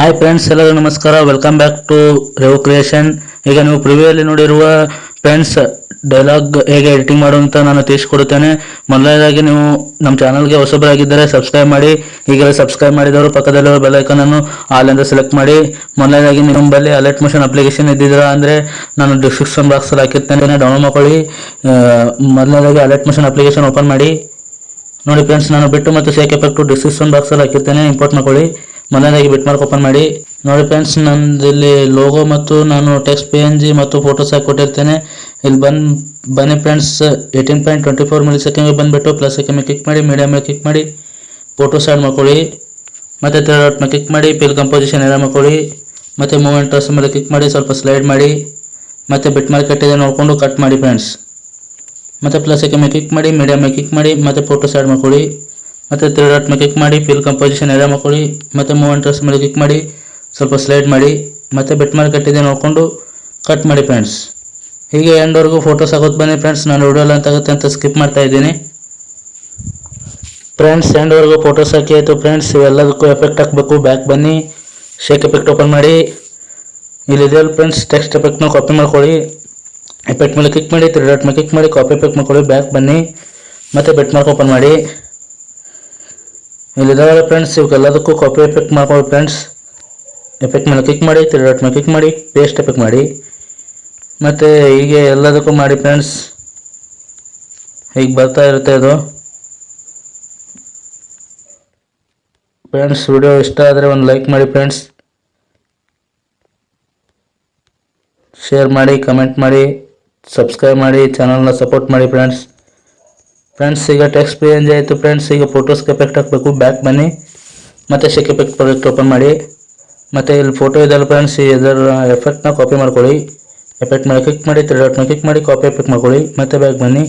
Hi friends ಎಲ್ಲರಿಗೂ ನಮಸ್ಕಾರ. Welcome back to Rev Creation ಈಗ ನೀವು ಪ್ರಿವ್ಯೂಯಲ್ಲಿ ನೋಡಿರುವ ಫ್ರೆಂಡ್ಸ್ ಡೈಲಾಗ್ ಹೇಗೆ ಎಡಿಟಿಂಗ್ ಮಾಡುವಂತ ನಾನು ತಿಳಿಸ್ಕೊಡುತ್ತೇನೆ. ಮೊದಲನೇದಾಗಿ ನೀವು ನಮ್ಮ ಚಾನಲ್ಗೆ ಹೊಸಬರಾಗಿದ್ದರೆ ಸಬ್ಸ್ಕ್ರೈಬ್ ಮಾಡಿ. ಈಗಲೇ ಸಬ್ಸ್ಕ್ರೈಬ್ ಮಾಡಿದವರು ಪಕ್ಕದಲ್ಲಿರುವ ಬೆಲ್ ಐಕನ್ ಅನ್ನು ಆಲ್ ಅಂತ ಸೆಲೆಕ್ಟ್ ಮಾಡಿ. ಮೊದಲನೇದಾಗಿ ನಿಮ್ಮ ಬಳಿ ಅಲರ್ಟ್ ಮೋಷನ್ ಅಪ್ಲಿಕೇಶನ್ ಇದ್ದಿದ್ದೀರಾ ಅಂದರೆ ನಾನು ಡಿಸ್ಕ್ರಿಪ್ಷನ್ ಬಾಕ್ಸಲ್ಲಿ ಹಾಕಿರ್ತೇನೆ. ಡೌನ್ಲೋಡ್ ಮಾಡ್ಕೊಳ್ಳಿ. ಮೊದಲನೇದಾಗಿ ಅಲರ್ಟ್ ಮೋಷನ್ ಅಪ್ಲಿಕೇಶನ್ ಓಪನ್ ಮಾಡಿ. ನೋಡಿ ಫ್ರೆಂಡ್ಸ್ ನಾನು ಬಿಟ್ಟು ಮತ್ತು ಶೇಕ್ ಎಫೆಕ್ಟು ಡಿಸ್ಕ್ರಿಪ್ಷನ್ ಬಾಕ್ಸಲ್ಲಿ ಹಾಕಿರ್ತೇನೆ. ಇಂಪೋರ್ಟ್ ಮಾಡ್ಕೊಳ್ಳಿ. ಮೊದಲನೇದಾಗಿ ಬಿಟ್ ಮಾರ್ಕ್ ಓಪನ್ ಮಾಡಿ. ನೋಡಿ ಫ್ರೆಂಡ್ಸ್ ನಂದು ಇಲ್ಲಿ ಲೋಗೋ ಮತ್ತು ನಾನು ಟೆಕ್ಸ್ಟ್ ಪಿ ಎನ್ ಜಿ ಮತ್ತು ಫೋಟೋಸ್ ಹಾಕಿ ಕೊಟ್ಟಿರ್ತೇನೆ. ಇಲ್ಲಿ ಬಂದು, ಬನ್ನಿ friends eighteen point twenty four milli ಸೆಕೆಂಡ್ಗೆ ಬಂದುಬಿಟ್ಟು ಪ್ಲಸ್ ಸೆಕೆಂಡ್ ಕ್ಲಿಕ್ ಮಾಡಿ ಮೀಡಿಯಮ್ ಮೇಲೆ ಕ್ಲಿಕ್ ಮಾಡಿ ಫೋಟೋಸ್ ಆ್ಯಡ್ ಮಾಡ್ಕೊಳ್ಳಿ. ಮತ್ತು ಥರ್ಡ್ ಡಾಟ್ ಮೇಲೆ ಕ್ಲಿಕ್ ಮಾಡಿ ಪಿಲ್ ಕಂಪೋಸಿಷನ್ ಎಲ್ಲ ಮಾಡ್ಕೊಳ್ಳಿ. ಮತ್ತು ಮೂಮೆಂಟ್ ಮೇಲೆ ಕ್ಲಿಕ್ ಮಾಡಿ, ಸ್ವಲ್ಪ ಸ್ಲೈಡ್ ಮಾಡಿ. ಮತ್ತು ಬಿಟ್ ಮಾರ್ಕ್ ನೋಡಿಕೊಂಡು ಕಟ್ ಮಾಡಿ ಫ್ರೆಂಡ್ಸ್ ಮತ್ತು ಪ್ಲಸ್ ಮೇಲೆ ಕ್ಲಿಕ್ ಮಾಡಿ ಮೀಡಿಯಮ್ ಮೇಲೆ ಕ್ಲಿಕ್ ಮಾಡಿ, ಮತ್ತು ಫೋಟೋಸ್ ಆ್ಯಡ್ ಮಾಡ್ಕೊಳ್ಳಿ. ಮತ್ತು ತ್ರೀ ಡಾಟ್ ಮೇಲೆ ಕ್ಲಿಕ್ ಮಾಡಿ ಫಿಲ್ ಕಂಪೋಸಿಷನ್ ಎಲ್ಲ ಮಾಡ್ಕೊಳ್ಳಿ, ಮತ್ತು ಮೂವ್ ಮೇಲೆ ಕ್ಲಿಕ್ ಮಾಡಿ, ಸ್ವಲ್ಪ ಸ್ಲೈಡ್ ಮಾಡಿ, ಮತ್ತೆ ಬೆಟ್ ಮಾರ್ಕ್ ಕಟ್ಟಿದೆ ನೋಡಿಕೊಂಡು ಕಟ್ ಮಾಡಿ ಫ್ರೆಂಡ್ಸ್ ಹೀಗೆ ಎಂಡ್ವರೆಗೂ ಫೋಟೋಸ್ ಆಗೋದು ಬನ್ನಿ ಫ್ರೆಂಡ್ಸ್ ನಾನು ವಿಡಿಯೋ ಅಂತ ಆಗುತ್ತೆ ಅಂತ ಸ್ಕಿಪ್ ಮಾಡ್ತಾ ಇದ್ದೀನಿ. ಫ್ರೆಂಡ್ಸ್ ಎಂಡ್ವರೆಗೂ ಫೋಟೋಸ್ ಹಾಕಿ, ಆಯಿತು ಫ್ರೆಂಡ್ಸ್ ಇವೆಲ್ಲದಕ್ಕೂ ಎಫೆಕ್ಟ್ ಹಾಕಬೇಕು. ಬ್ಯಾಕ್ ಬನ್ನಿ ಶೇಕ್ ಎಫೆಕ್ಟ್ ಓಪನ್ ಮಾಡಿ. ಇಲ್ಲಿದೆಯಲ್ಲ ಫ್ರೆಂಡ್ಸ್ ಟೆಕ್ಸ್ಟ್ ಎಫೆಕ್ಟ್ನ ಕಾಪಿ ಮಾಡ್ಕೊಳ್ಳಿ. ಎಫೆಕ್ಟ್ ಮೇಲೆ ಕ್ಲಿಕ್ ಮಾಡಿ ತ್ರೀ ಡಾಟ್ ಮೇಲೆ ಕ್ಲಿಕ್ ಮಾಡಿ ಕಾಪಿ ಎಫೆಕ್ಟ್ ಮಾಡ್ಕೊಳ್ಳಿ ಬ್ಯಾಕ್ ಬನ್ನಿ, ಮತ್ತು ಬೆಟ್ ಮಾರ್ಕ್ ಓಪನ್ ಮಾಡಿ. ಇಲ್ಲಿದಾವಲ್ಲ ಫ್ರೆಂಡ್ಸ್ ಇವಕ್ಕೆಲ್ಲದಕ್ಕೂ ಕಾಪಿ ಎಫೆಕ್ಟ್ ಮಾಡ್ಕೊಳ್ಳಿ ಫ್ರೆಂಡ್ಸ್ ಎಫೆಕ್ಟ್ ಮೇಲೆ ಕ್ಲಿಕ್ ಮಾಡಿ ತ್ರೀ ಡಾಟ್ ಮೇಲೆ ಕ್ಲಿಕ್ ಮಾಡಿ ಪೇಸ್ಟ್ ಎಫೆಕ್ಟ್ ಮಾಡಿ. ಮತ್ತು ಹೀಗೆ ಎಲ್ಲದಕ್ಕೂ ಮಾಡಿ ಫ್ರೆಂಡ್ಸ್ ಹೀಗೆ ಬರ್ತಾ ಇರುತ್ತೆ ಅದು ಫ್ರೆಂಡ್ಸ್ ವಿಡಿಯೋ ಇಷ್ಟ ಆದರೆ ಒಂದು ಲೈಕ್ ಮಾಡಿ ಫ್ರೆಂಡ್ಸ್ ಶೇರ್ ಮಾಡಿ ಕಮೆಂಟ್ ಮಾಡಿ ಸಬ್ಸ್ಕ್ರೈಬ್ ಮಾಡಿ ಚಾನಲ್ನ ಸಪೋರ್ಟ್ ಮಾಡಿ ಫ್ರೆಂಡ್ಸ್ ಫ್ರೆಂಡ್ಸ್ ಈಗ ಟೆಕ್ಸ್ಟ್ ಪೇ ಆಯಿತು. ಫ್ರೆಂಡ್ಸ್ ಈಗ ಫೋಟೋಸ್ ಎಫೆಕ್ಟ್ ಹಾಕಬೇಕು. ಬ್ಯಾಕ್ ಬನ್ನಿ. ಮತ್ತು ಶೆಕ್ ಎಫೆಕ್ಟ್ ಪ್ರಾಜೆಕ್ಟ್ ಓಪನ್ ಮಾಡಿ. ಮತ್ತು ಇಲ್ಲಿ ಫೋಟೋ ಇದೆಲ್ಲ ಫ್ರೆಂಡ್ಸ್ ಇದರ ಎಫೆಕ್ಟ್ನ ಕಾಪಿ ಮಾಡ್ಕೊಳ್ಳಿ. ಎಫೆಕ್ಟ್ ಮೇಲೆ ಕ್ಲಿಕ್ ಮಾಡಿ ತ್ರೀ ಡಾಟ್ ಕ್ಲಿಕ್ ಮಾಡಿ ಕಾಪಿ ಎಫೆಕ್ಟ್ ಮಾಡ್ಕೊಳ್ಳಿ. ಮತ್ತೆ ಬ್ಯಾಕ್ ಬನ್ನಿ.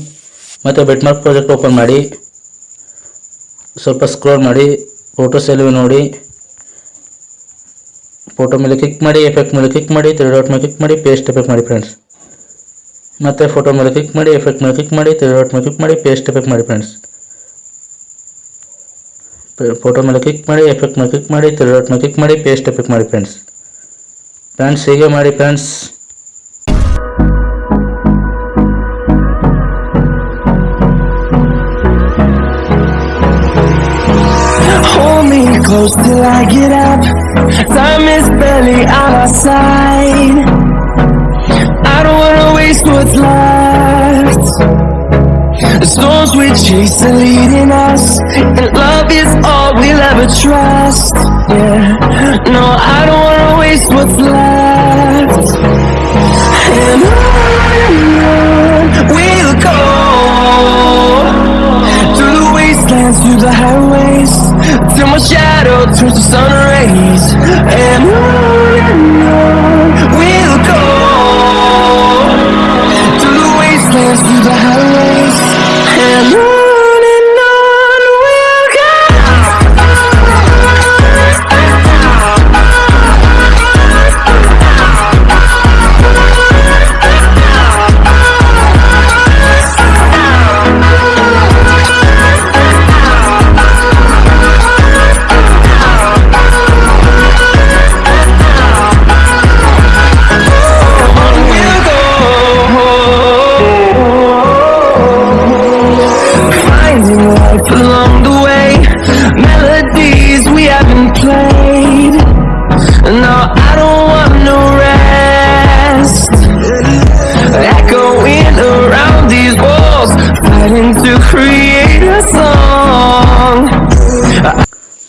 ಮತ್ತು ಬೆಟ್ ಮಾರ್ಕ್ ಪ್ರಾಜೆಕ್ಟ್ ಓಪನ್ ಮಾಡಿ. ಸ್ವಲ್ಪ ಸ್ಕ್ರೋಲ್ ಮಾಡಿ. ಫೋಟೋಸ್ ಎಲ್ಲಿವೆ ನೋಡಿ. ಫೋಟೋ ಮೇಲೆ ಕ್ಲಿಕ್ ಮಾಡಿ ಎಫೆಕ್ಟ್ ಮೇಲೆ ಕ್ಲಿಕ್ ಮಾಡಿ ತ್ರೀ ಡಾಟ್ ಮೇಲೆ ಕ್ಲಿಕ್ ಮಾಡಿ ಪೇಸ್ಟ್ ಎಫೆಕ್ಟ್ ಮಾಡಿ ಫ್ರೆಂಡ್ಸ್ ಮತ್ತೆ ಫೋಟೋ ಮೇಲೆ ಕ್ಲಿಕ್ ಮಾಡಿ ಎಫೆಕ್ಟ್ ಮೇಲೆ ಕ್ಲಿಕ್ ಮಾಡಿ ತ್ರೀ ಡಾಟ್ ಮೇಲೆ ಕ್ಲಿಕ್ ಮಾಡಿ ಪೇಸ್ಟ್ ಎಫೆಕ್ಟ್ ಮಾಡಿ ಫ್ರೆಂಡ್ಸ್ ಫೋಟೋ ಮೇಲೆ ಕ್ಲಿಕ್ ಮಾಡಿ ಎಫೆಕ್ಟ್ ಮೇಲೆ ಕ್ಲಿಕ್ ಮಾಡಿ ತ್ರೀ ಡಾಟ್ ಮೇಲೆ ಕ್ಲಿಕ್ ಮಾಡಿ ಪೇಸ್ಟ್ ಎಫೆಕ್ಟ್ ಮಾಡಿ ಫ್ರೆಂಡ್ಸ್ ಫ್ರೆಂಡ್ಸ್ ಹೀಗೆ ಮಾಡಿ friends Hold me close till I get up. Time is barely on our side. I don't wanna waste what's left. The storms we chase are leading us, and love is all we'll ever trust. Yeah, no, I don't wanna waste what's left. And on we'll go through the wastelands, through the highways, till my shadow turns to sun rays. And on the house.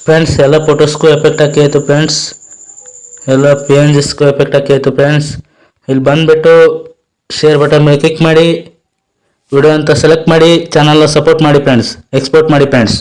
Friends ಎಲ್ಲ ಫೋಟೋಸ್ಗೂ effect ಆಯಿತು friends ಎಲ್ಲ P N ಜಿಸ್ಗೂ effect ಆಯಿತು friends ಇಲ್ಲಿ ಬಂದುಬಿಟ್ಟು share button ಮೇಲೆ click ಮಾಡಿ ವಿಡಿಯೋ ಅಂತ ಸೆಲೆಕ್ಟ್ ಮಾಡಿ ಚಾನಲ್ನ ಸಪೋರ್ಟ್ ಮಾಡಿ ಫ್ರೆಂಡ್ಸ್ ಎಕ್ಸ್ಪೋರ್ಟ್ ಮಾಡಿ ಫ್ರೆಂಡ್ಸ್